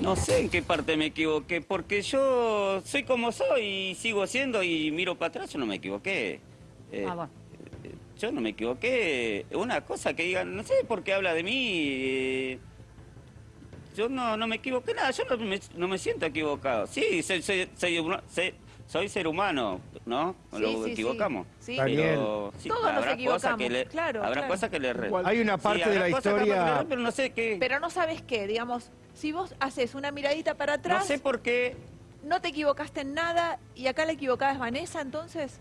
No sé en qué parte me equivoqué, porque yo soy como soy y sigo siendo y miro para atrás, yo no me equivoqué. Eh, Ah, bueno. Yo no me equivoqué. Una cosa que digan, no sé por qué habla de mí. eh, yo no, no me equivoqué nada, yo no me, no me siento equivocado. Sí, soy, soy, soy, soy- soy ser humano, ¿no? Sí, Lo sí, equivocamos. Sí. Pero sí, Todos nos habrá cosas que equivocamos, le, claro, habrá claro. cosas que le Hay una Sí, parte de la que historia... re- pero no sé qué. Pero no sabes qué, digamos, si vos haces una miradita para no atrás, sé por qué. no te equivocaste en nada y acá la equivocada es Vanessa, entonces.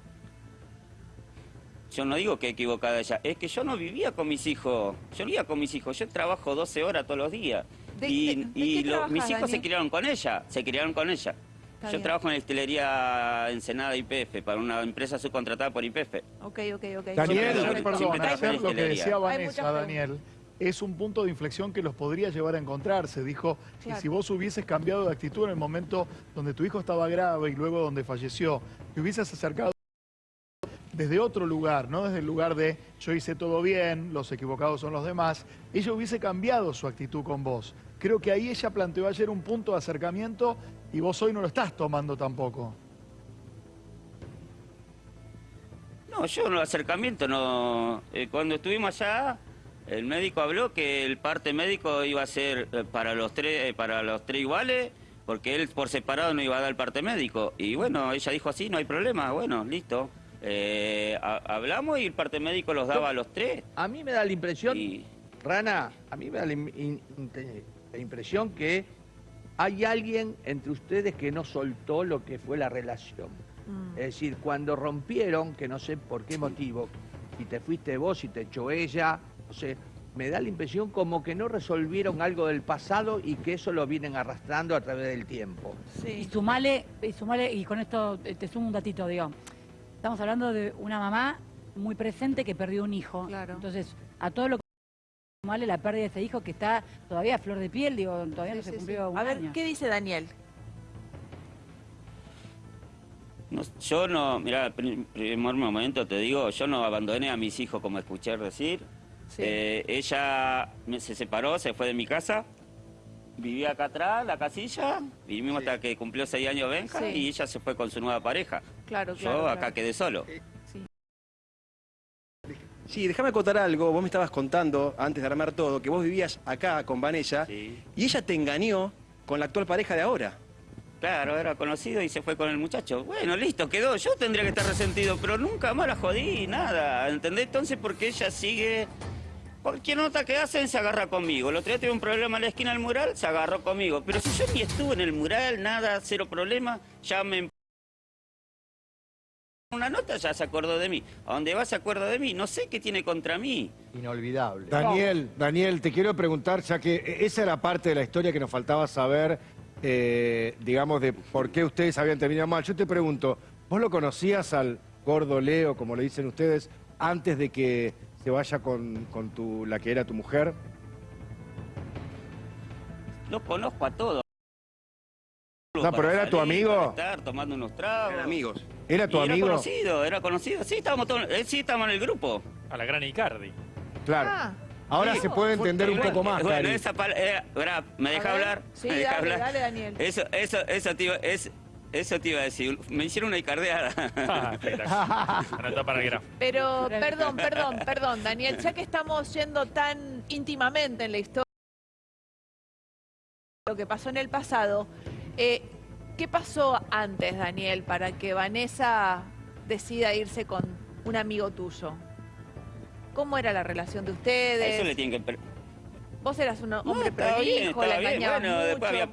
Yo no digo que equivocada ella, es que yo no vivía con mis hijos. Yo vivía con mis hijos, yo trabajo 12 horas todos los días. ¿De- y de- de y qué lo- mis hijos se criaron con ella, se criaron con ella. Está yo bien. trabajo en la destilería Ensenada IPF, para una empresa subcontratada por IPF. Ok, ok, ok. Daniel, Perdón, hacer lo que decía Vanessa, Daniel, es un punto de inflexión que los podría llevar a encontrarse. Dijo Claro. que si vos hubieses cambiado de actitud en el momento donde tu hijo estaba grave y luego donde falleció, te hubieses acercado desde otro lugar, no desde el lugar de yo hice todo bien, los equivocados son los demás, ella hubiese cambiado su actitud con vos. Creo que ahí ella planteó ayer un punto de acercamiento y vos hoy no lo estás tomando tampoco. No, yo en el acercamiento no. eh, cuando estuvimos allá, el médico habló que el parte médico iba a ser eh, para los tres, eh, para los tres iguales, porque él por separado no iba a dar el parte médico. Y bueno, ella dijo así, no hay problema, bueno, listo. Eh, ha- hablamos y el parte médico los daba a los tres. A mí me da la impresión, Y Rana, a mí me da in- la impresión que hay alguien entre ustedes que no soltó lo que fue la relación. Mm. Es decir, cuando rompieron, que no sé por qué motivo, y te fuiste vos y te echó ella, no sé, me da la impresión como que no resolvieron algo del pasado y que eso lo vienen arrastrando a través del tiempo. Y Sí. sumale, y sumale, y con esto te sumo un datito, digo. Estamos hablando de una mamá muy presente que perdió un hijo. Claro. Entonces, a todo lo que sumale la pérdida de ese hijo que está todavía a flor de piel, digo, todavía Sí, no se sí, cumplió sí. un A ver, año. ¿qué dice Daniel? no- yo no, mira, primer momento te digo, yo no abandoné a mis hijos como escuché decir. Sí. Eh, ella me- se separó, se fue de mi casa, vivía acá atrás, la casilla, vivimos hasta que cumplió seis años Benja Sí. y ella se fue con su nueva pareja. Claro, Yo claro. acá claro. quedé solo. Sí. Sí, déjame contar algo. Vos me estabas contando, antes de armar todo, que vos vivías acá con Vanessa Sí. y ella te engañó con la actual pareja de ahora. Claro, era conocido y se fue con el muchacho. Bueno, listo, quedó. Yo tendría que estar resentido, pero nunca más la jodí, nada. ¿Entendés? Entonces, porque ella sigue... Cualquier nota que hacen se agarra conmigo. El otro día tuve un problema en la esquina del mural, se agarró conmigo. Pero si yo ni estuve en el mural, nada, cero problema, ya me... Una nota ya se acordó de mí. A dónde va se acuerda de mí. No sé qué tiene contra mí. Inolvidable. Daniel, Daniel, te quiero preguntar, ya que esa era parte de la historia que nos faltaba saber, eh, digamos, de por qué ustedes habían terminado mal. Yo te pregunto, ¿vos lo conocías al gordo Leo, como le dicen ustedes, antes de que se vaya con, con tu, la que era tu mujer? Lo conozco a todos. No, pero ¿era tu amigo? Estar tomando unos tragos. Eran amigos. ¿Era tu Y amigo? Era conocido, era conocido. Sí, estábamos, todos, eh, sí, estábamos en el grupo. A la gran Icardi. Claro. Ah, Ahora sí. se puede entender un poco más, Bueno, Cari. esa pal- eh, ¿me deja hablar? Sí, ¿Me deja dale, hablar? dale, Daniel. Eso, eso, eso iba, es, eso te iba a decir. Me hicieron una icardeada. Ah. Pero, perdón, perdón, perdón, Daniel, ya que estamos yendo tan íntimamente en la historia, lo que pasó en el pasado, eh, ¿qué pasó antes, Daniel, para que Vanessa decida irse con un amigo tuyo? ¿Cómo era la relación de ustedes? Eso le tienen que... Vos eras un No, hombre bien, prolijo, la engañabas Bueno, mucho. después había...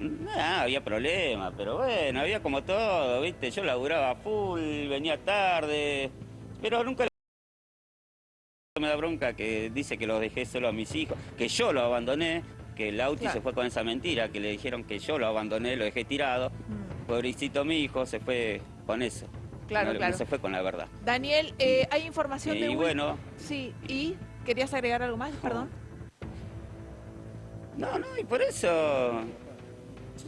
Nah, había problemas, pero bueno, había como todo, ¿viste? Yo laburaba full, venía tarde, pero nunca me da bronca que dice que los dejé solo a mis hijos, que yo lo abandoné, que el Lauti Claro. se fue con esa mentira, que le dijeron que yo lo abandoné, lo dejé tirado. Mm, Pobrecito mi hijo se fue con eso. Claro, no, claro. no se fue con la verdad. Daniel, eh, hay información de... Y bueno, Sí, ¿y? ¿Querías agregar algo más? Perdón. no, no, y por eso...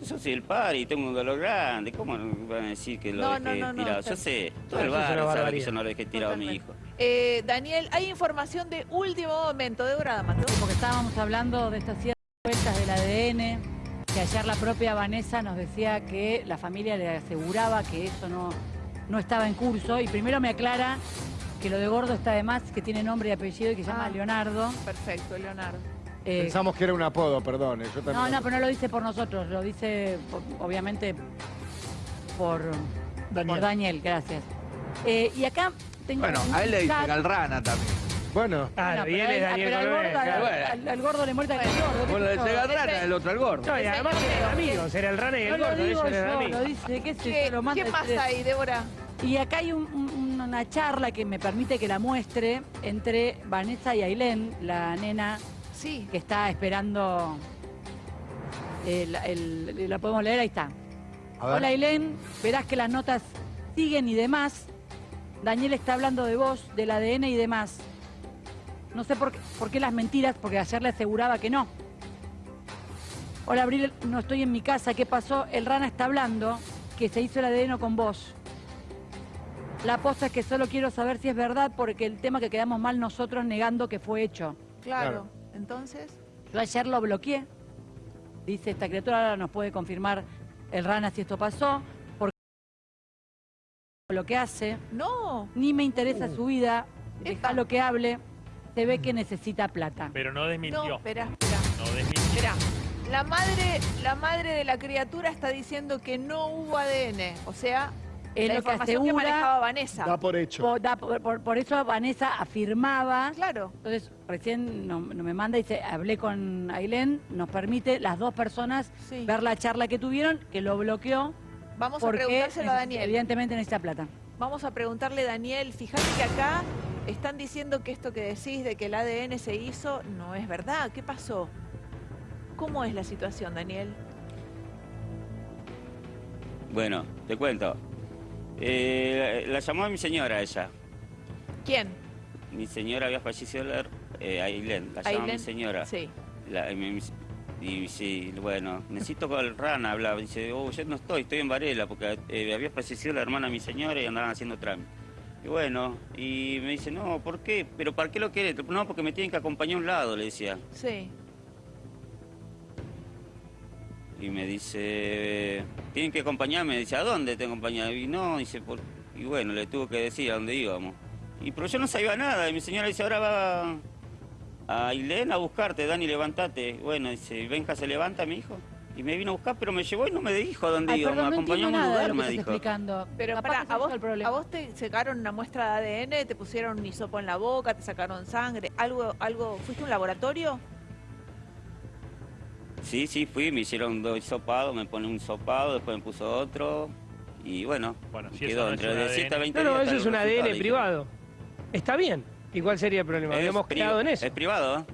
Yo soy el padre y tengo un dolor grande. ¿Cómo van a decir que lo No, dejé no, no, tirado? Yo sé, todo el barrio sabe que yo no lo dejé tirado a mi hijo. Eh, Daniel, hay información de último momento. Débora D'Amato. Como que estábamos hablando de esta cierta vueltas del ADN, que ayer la propia Vanessa nos decía que la familia le aseguraba que eso no, no estaba en curso. Y primero me aclara que lo de Gordo está de más, que tiene nombre y apellido y que se llama Ah. Leonardo. Perfecto, Leonardo. Eh, Pensamos que era un apodo, perdón. eh, Yo también no, no, pero no lo dice por nosotros, lo dice por- obviamente por Daniel. por Daniel, gracias. Eh, y acá tengo Bueno, a él le dicen al rana también. Bueno, Claro, Bueno, y él pero es al- Daniel pero al Colbert, gordo, claro. al- gordo le muerta que el gordo. ¿qué Bueno, le llega al rana, el otro al gordo. No, y además eran amigos, era el rana y No el lo gordo, digo ellos eran yo, amigos. lo dice, qué sé ¿Qué, yo, lo manda ¿qué este- hay, Débora? Y acá hay un- un- una charla que me permite que la muestre entre Vanessa y Ailén, la nena Sí. que está esperando. el- el- la podemos leer, ahí está. Hola Ailén, verás que las notas siguen y demás. Daniel está hablando de vos, del ADN y demás. No sé por qué, por qué las mentiras, porque ayer le aseguraba que no. Hola Abril, no estoy en mi casa, ¿qué pasó? El rana está hablando que se hizo el ADN con vos. La posta es que solo quiero saber si es verdad porque el tema que quedamos mal nosotros negando que fue hecho. Claro. Entonces, Yo ayer lo bloqueé. Dice, esta criatura ahora nos puede confirmar el rana si esto pasó. Porque lo que hace, no. ni me interesa su vida, deja lo que hable, se ve que necesita plata. Pero no No, desmintió. espera, espera. No desmintió. Espera. La madre, la madre de la criatura está diciendo que no hubo ADN. O sea, Es la lo que información que, asegura, manejaba Vanessa. Da por hecho. por, da- por- por- por eso Vanessa afirmaba Claro. Entonces, recién no, no me manda y dice, hablé con Ailén, nos permite las dos personas Sí. ver la charla que tuvieron, que lo bloqueó Vamos a preguntárselo a Daniel. evidentemente necesita plata. Vamos a preguntarle, Daniel, fíjate que acá están diciendo que esto que decís de que el ADN se hizo no es verdad. ¿Qué pasó? ¿Cómo es la situación, Daniel? Bueno, te cuento. Eh, la llamó a mi señora ella. ¿Quién? Mi señora había fallecido, la, eh, Ailén, la llamó a mi señora. Sí. La- y, sí, bueno, necesito con el rana hablar. Dice, oh, yo no estoy, estoy en Varela, porque eh, había fallecido la hermana de mi señora y andaban haciendo trámite. Y bueno, y me dice, no, ¿por qué? ¿Pero para qué lo querés? No, porque me tienen que acompañar a un lado, le decía. Sí. Y me dice, tienen que acompañarme. Dice, ¿a dónde te acompañan? Y no, dice, por... y bueno, le tuvo que decir a dónde íbamos. Y pero yo no sabía nada. Y mi señora dice, ahora va a Ailén a buscarte, Dani, levantate. Bueno, dice, venga, se levanta mi hijo. Y me vino a buscar, pero me llevó y no me dijo a dónde Ay, perdón, Me no acompañó a un lugar, me dijo. explicando. Pero para, a vos, el a vos te sacaron una muestra de ADN, te pusieron un hisopo en la boca, te sacaron sangre, algo, algo, ¿fuiste a un laboratorio? Sí, sí, fui, me hicieron dos sopados, me pone un sopado, después me puso otro. Y bueno, Bueno, si eso quedó no entre un de ADN. 7 a 20 No, no, días eso está es un ADN privado. Está bien. ¿Y cuál sería el problema? Es Habíamos pri- quedado en eso. Es privado, ¿eh?